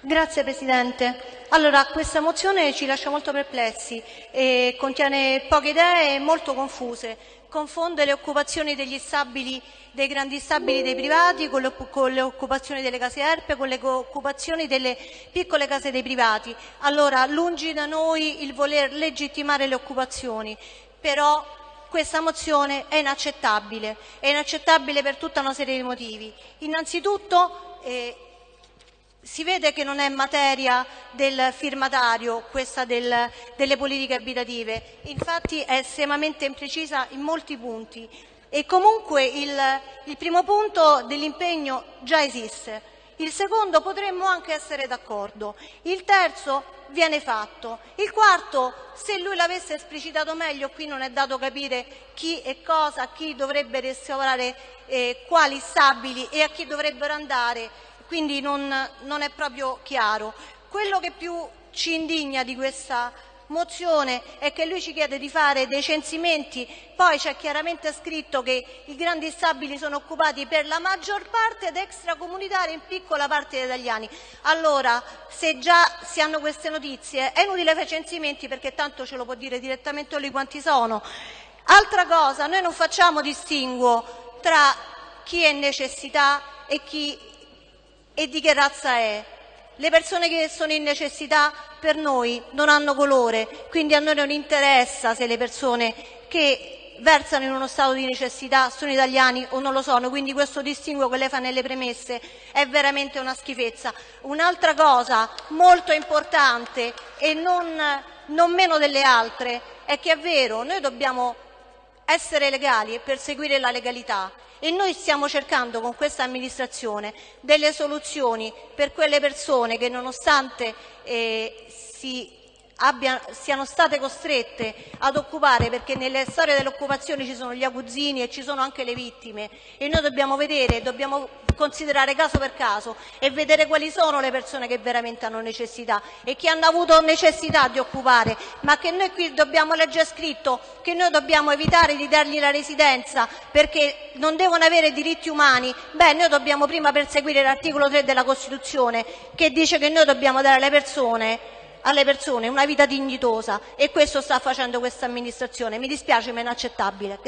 Grazie Presidente. Allora, questa mozione ci lascia molto perplessi e contiene poche idee molto confuse. Confonde le occupazioni degli stabili, dei grandi stabili dei privati con le, con le occupazioni delle case ERPE, con le occupazioni delle piccole case dei privati. Allora, lungi da noi il voler legittimare le occupazioni, però questa mozione è inaccettabile, è inaccettabile per tutta una serie di motivi. Innanzitutto eh, si vede che non è materia del firmatario questa del, delle politiche abitative, infatti è estremamente imprecisa in molti punti e comunque il, il primo punto dell'impegno già esiste. Il secondo potremmo anche essere d'accordo. Il terzo viene fatto. Il quarto, se lui l'avesse esplicitato meglio, qui non è dato capire chi e cosa, chi dovrebbe restaurare eh, quali stabili e a chi dovrebbero andare, quindi non, non è proprio chiaro. Quello che più ci indigna di questa mozione è che lui ci chiede di fare dei censimenti, poi c'è chiaramente scritto che i grandi stabili sono occupati per la maggior parte da extracomunitari in piccola parte da italiani. Allora, se già si hanno queste notizie, è inutile fare censimenti perché tanto ce lo può dire direttamente lui quanti sono. Altra cosa, noi non facciamo distinguo tra chi è in necessità e, chi, e di che razza è. Le persone che sono in necessità per noi non hanno colore, quindi a noi non interessa se le persone che versano in uno stato di necessità sono italiani o non lo sono, quindi questo distinguo che lei fa nelle premesse è veramente una schifezza. Un'altra cosa molto importante e non, non meno delle altre è che è vero, noi dobbiamo essere legali e perseguire la legalità, e noi stiamo cercando con questa amministrazione delle soluzioni per quelle persone che nonostante eh, si abbia, siano state costrette ad occupare, perché nelle storie dell'occupazione ci sono gli aguzzini e ci sono anche le vittime. E noi dobbiamo vedere, dobbiamo considerare caso per caso e vedere quali sono le persone che veramente hanno necessità e che hanno avuto necessità di occupare, ma che noi qui dobbiamo leggere scritto che noi dobbiamo evitare di dargli la residenza perché non devono avere diritti umani, beh noi dobbiamo prima perseguire l'articolo 3 della Costituzione che dice che noi dobbiamo dare alle persone alle persone una vita dignitosa e questo sta facendo questa amministrazione. Mi dispiace ma è inaccettabile.